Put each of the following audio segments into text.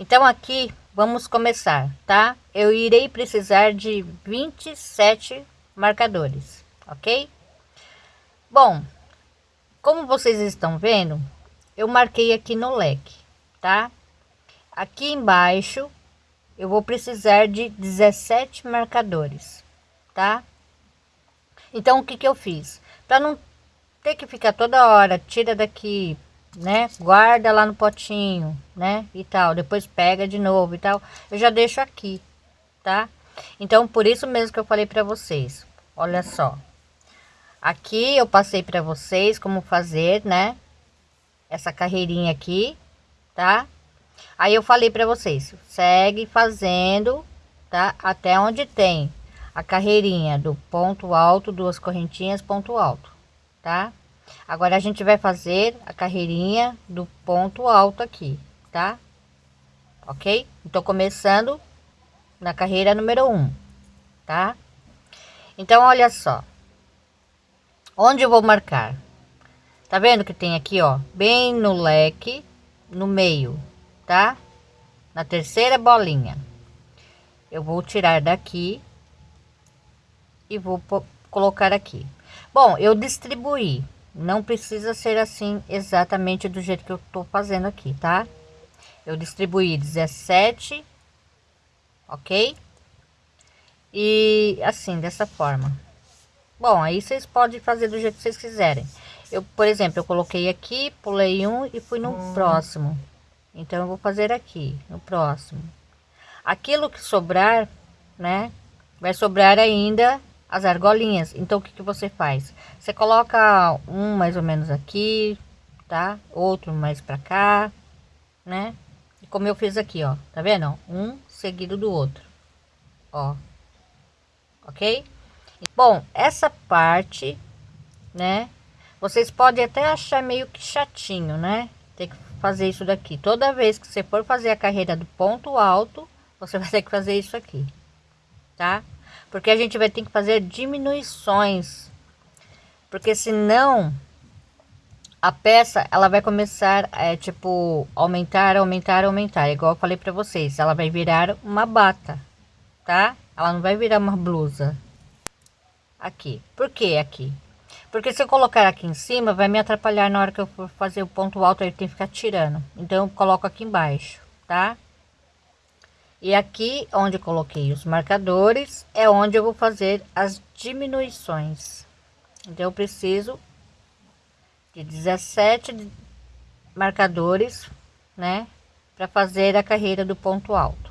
Então aqui vamos começar, tá? Eu irei precisar de 27 marcadores, ok? Bom, como vocês estão vendo, eu marquei aqui no leque, tá? Aqui embaixo eu vou precisar de 17 marcadores, tá? Então o que que eu fiz? Para não ter que ficar toda hora, tira daqui, né? Guarda lá no potinho, né? E tal, depois pega de novo e tal. Eu já deixo aqui, tá? Então, por isso mesmo que eu falei para vocês. Olha só. Aqui eu passei para vocês como fazer, né? Essa carreirinha aqui, tá? Aí eu falei para vocês, segue fazendo, tá? Até onde tem a carreirinha do ponto alto, duas correntinhas, ponto alto, tá? Agora a gente vai fazer a carreirinha do ponto alto aqui, tá? Ok? Então, começando na carreira número um, tá? Então, olha só. Onde eu vou marcar? Tá vendo que tem aqui, ó, bem no leque, no meio, tá? Na terceira bolinha. Eu vou tirar daqui e vou colocar aqui. Bom, eu distribuí. Não precisa ser assim exatamente do jeito que eu tô fazendo aqui, tá? Eu distribuí 17, ok? E assim, dessa forma. Bom, aí vocês podem fazer do jeito que vocês quiserem. Eu, por exemplo, eu coloquei aqui, pulei um e fui no hum. próximo. Então, eu vou fazer aqui, no próximo. Aquilo que sobrar, né? Vai sobrar ainda as argolinhas. Então, o que, que você faz? Você coloca um mais ou menos aqui, tá? Outro mais para cá, né? Como eu fiz aqui, ó. Tá vendo? Um seguido do outro, ó. Ok? Bom, essa parte, né? Vocês podem até achar meio que chatinho, né? Tem que fazer isso daqui. Toda vez que você for fazer a carreira do ponto alto, você vai ter que fazer isso aqui, tá? Porque a gente vai ter que fazer diminuições, porque senão a peça ela vai começar é tipo aumentar, aumentar, aumentar, igual eu falei para vocês, ela vai virar uma bata, tá? Ela não vai virar uma blusa. Aqui, por que aqui? Porque se eu colocar aqui em cima, vai me atrapalhar na hora que eu for fazer o ponto alto, ele tem que ficar tirando. Então, eu coloco aqui embaixo, tá? E aqui onde coloquei os marcadores é onde eu vou fazer as diminuições. Então eu preciso de 17 marcadores, né, para fazer a carreira do ponto alto.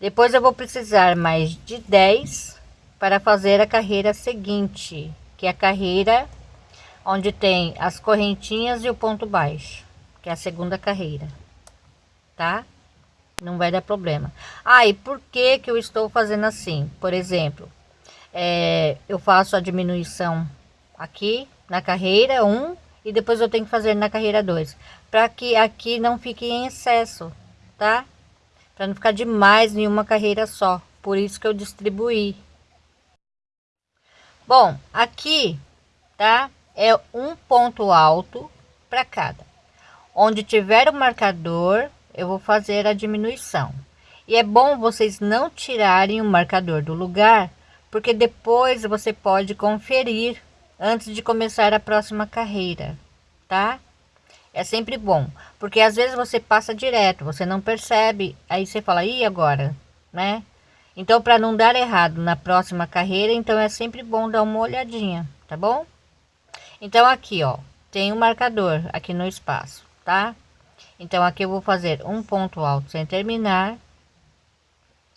Depois eu vou precisar mais de 10 para fazer a carreira seguinte, que é a carreira onde tem as correntinhas e o ponto baixo, que é a segunda carreira, tá? Não vai dar problema. Ah, e por que que eu estou fazendo assim? Por exemplo, é, eu faço a diminuição aqui na carreira 1 e depois eu tenho que fazer na carreira 2, para que aqui não fique em excesso, tá? Para não ficar demais em uma carreira só. Por isso que eu distribuí. Bom, aqui, tá? É um ponto alto para cada. Onde tiver o marcador, eu vou fazer a diminuição. E é bom vocês não tirarem o marcador do lugar, porque depois você pode conferir antes de começar a próxima carreira, tá? É sempre bom, porque às vezes você passa direto, você não percebe, aí você fala, e agora, né? Então, para não dar errado na próxima carreira, então é sempre bom dar uma olhadinha, tá bom? Então, aqui, ó, tem o um marcador aqui no espaço, tá? Então, aqui eu vou fazer um ponto alto sem terminar.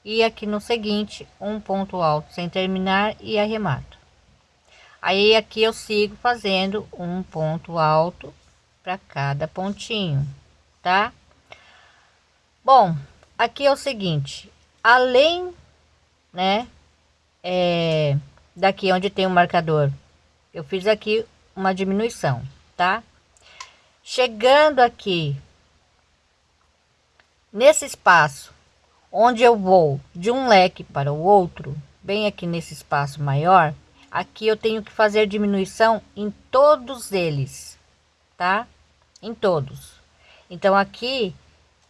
E aqui no seguinte, um ponto alto sem terminar e arremato. Aí, aqui eu sigo fazendo um ponto alto para cada pontinho, tá? Bom, aqui é o seguinte, além, né, é, daqui onde tem o marcador, eu fiz aqui uma diminuição, tá? Chegando aqui Nesse espaço, onde eu vou de um leque para o outro, bem aqui nesse espaço maior, aqui eu tenho que fazer diminuição em todos eles, tá? Em todos. Então, aqui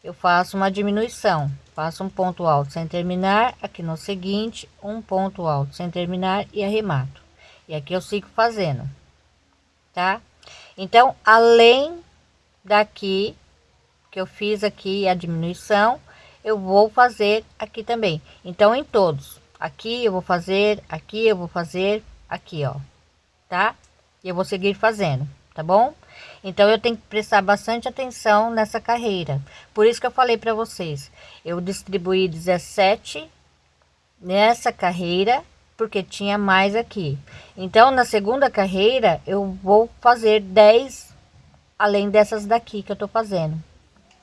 eu faço uma diminuição faço um ponto alto sem terminar aqui no seguinte um ponto alto sem terminar e arremato e aqui eu sigo fazendo tá então além daqui que eu fiz aqui a diminuição eu vou fazer aqui também. Então em todos. Aqui eu vou fazer aqui eu vou fazer aqui ó. Tá? E eu vou seguir fazendo tá bom? Então eu tenho que prestar bastante atenção nessa carreira. Por isso que eu falei para vocês, eu distribuí 17 nessa carreira, porque tinha mais aqui. Então na segunda carreira eu vou fazer 10 além dessas daqui que eu tô fazendo,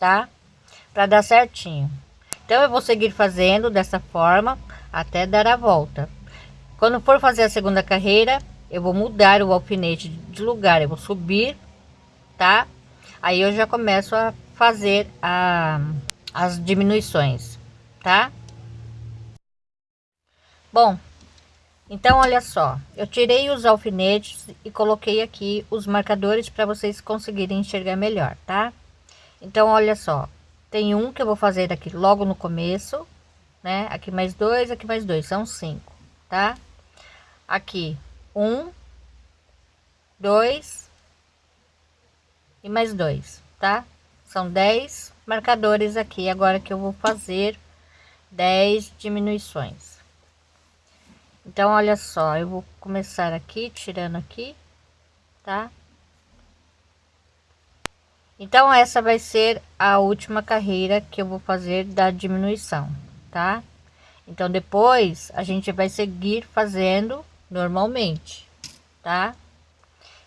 tá? Para dar certinho. Então eu vou seguir fazendo dessa forma até dar a volta. Quando for fazer a segunda carreira, eu vou mudar o alfinete de lugar, eu vou subir tá? Aí eu já começo a fazer a, as diminuições, tá? Bom, então olha só, eu tirei os alfinetes e coloquei aqui os marcadores para vocês conseguirem enxergar melhor, tá? Então olha só, tem um que eu vou fazer aqui logo no começo, né? Aqui mais dois, aqui mais dois, são cinco, tá? Aqui um, dois, e mais dois, tá? São 10 marcadores aqui, agora que eu vou fazer 10 diminuições. Então, olha só, eu vou começar aqui, tirando aqui, tá? Então, essa vai ser a última carreira que eu vou fazer da diminuição, tá? Então, depois a gente vai seguir fazendo normalmente, tá?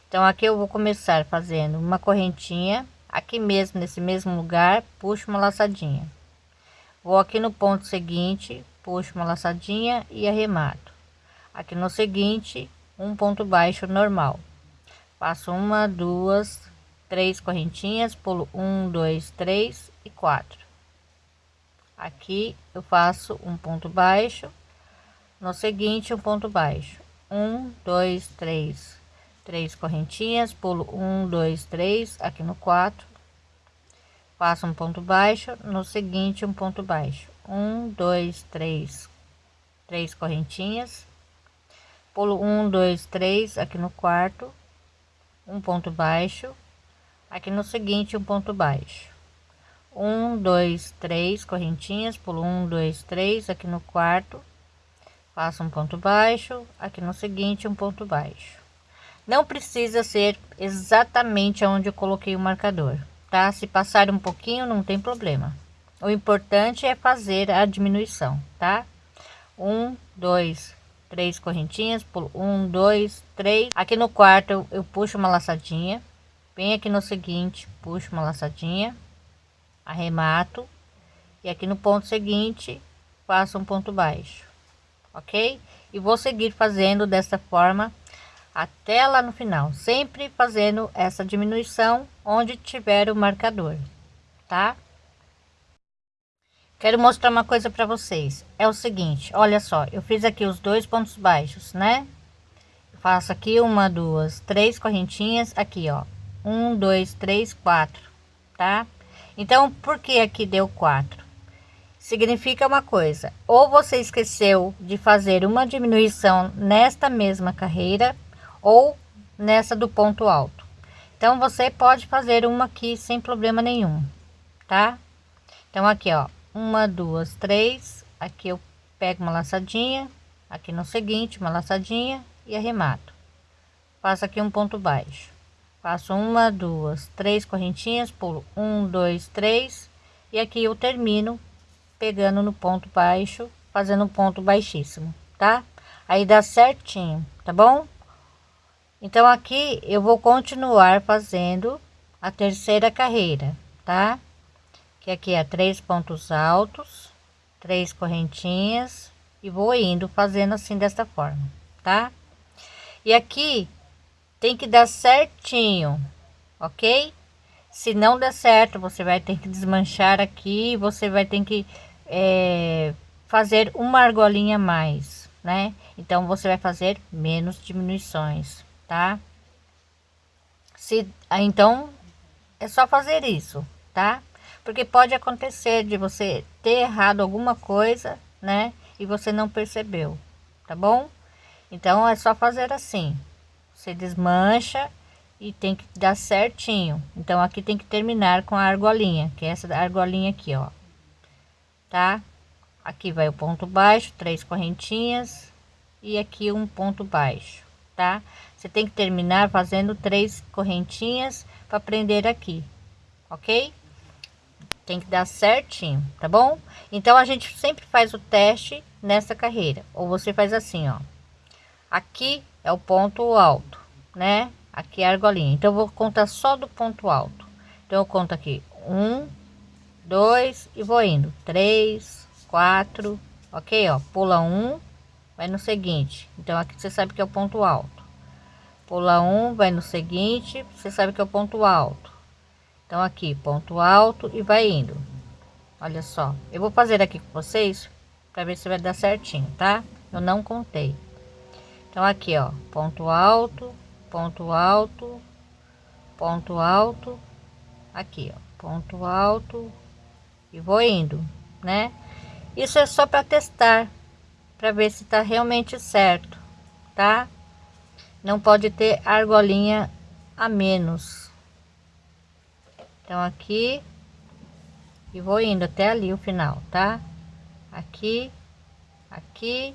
Então aqui eu vou começar fazendo uma correntinha aqui mesmo nesse mesmo lugar, puxo uma laçadinha. Vou aqui no ponto seguinte, puxo uma laçadinha e arremato. Aqui no seguinte, um ponto baixo normal. Faço uma, duas, três correntinhas, pulo um, dois, três e quatro. Aqui eu faço um ponto baixo, no seguinte um ponto baixo. Um, dois, três, três correntinhas, pulo um, dois, três, aqui no quatro, faço um ponto baixo, no seguinte um ponto baixo, um, dois, três, três correntinhas, pulo um, dois, três, aqui no quarto, um ponto baixo, aqui no seguinte um ponto baixo, um, dois, três correntinhas, pulo um, dois, três, aqui no quarto, faço um ponto baixo, aqui no seguinte um ponto baixo não precisa ser exatamente onde eu coloquei o marcador, tá? Se passar um pouquinho, não tem problema. O importante é fazer a diminuição, tá? Um, dois, três correntinhas, pulo um, dois, três. Aqui no quarto eu, eu puxo uma laçadinha, bem aqui no seguinte, puxo uma laçadinha, arremato e aqui no ponto seguinte faço um ponto baixo, ok? E vou seguir fazendo dessa forma até lá no final, sempre fazendo essa diminuição onde tiver o marcador, tá? Quero mostrar uma coisa para vocês. É o seguinte, olha só, eu fiz aqui os dois pontos baixos, né? faço aqui uma, duas, três correntinhas aqui, ó. Um, dois, três, quatro, tá? Então, por que aqui deu quatro? Significa uma coisa, ou você esqueceu de fazer uma diminuição nesta mesma carreira, ou nessa do ponto alto. Então você pode fazer uma aqui sem problema nenhum, tá? Então aqui, ó, uma, duas, três, aqui eu pego uma laçadinha, aqui no seguinte, uma laçadinha e arremato. Faço aqui um ponto baixo. Faço uma, duas, três correntinhas, pulo um, dois, três e aqui eu termino pegando no ponto baixo, fazendo um ponto baixíssimo, tá? Aí dá certinho, tá bom? Então aqui eu vou continuar fazendo a terceira carreira, tá? Que aqui é três pontos altos, três correntinhas e vou indo fazendo assim desta forma, tá? E aqui tem que dar certinho, ok? Se não der certo, você vai ter que desmanchar aqui, você vai ter que é, fazer uma argolinha a mais, né? Então você vai fazer menos diminuições tá? Se, ah, então, é só fazer isso, tá? porque pode acontecer de você ter errado alguma coisa, né? E você não percebeu, tá bom? Então é só fazer assim. Você desmancha e tem que dar certinho. Então aqui tem que terminar com a argolinha, que é essa argolinha aqui, ó. Tá? Aqui vai o ponto baixo, três correntinhas e aqui um ponto baixo, tá? Você tem que terminar fazendo três correntinhas para prender aqui, ok? Tem que dar certinho, tá bom? Então a gente sempre faz o teste nessa carreira. Ou você faz assim, ó. Aqui é o ponto alto, né? Aqui é a argolinha. Então vou contar só do ponto alto. Então eu conto aqui um, dois e vou indo três, quatro, ok? Ó, pula um, vai no seguinte. Então aqui você sabe que é o ponto alto. Pula um, vai no seguinte, você sabe que é o ponto alto então aqui ponto alto e vai indo olha só eu vou fazer aqui com vocês para ver se vai dar certinho tá eu não contei então aqui ó ponto alto ponto alto ponto alto aqui ó ponto alto e vou indo né? Isso é só para testar para ver se tá realmente certo tá? Não pode ter argolinha a menos. Então aqui e vou indo até ali o final tá? Aqui aqui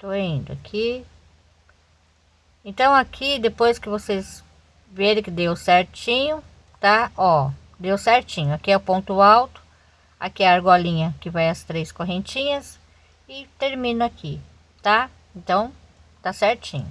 tô indo aqui. Então aqui depois que vocês verem que deu certinho tá? Ó deu certinho. Aqui é o ponto alto aqui é a argolinha que vai as três correntinhas e termino aqui tá? Então tá certinho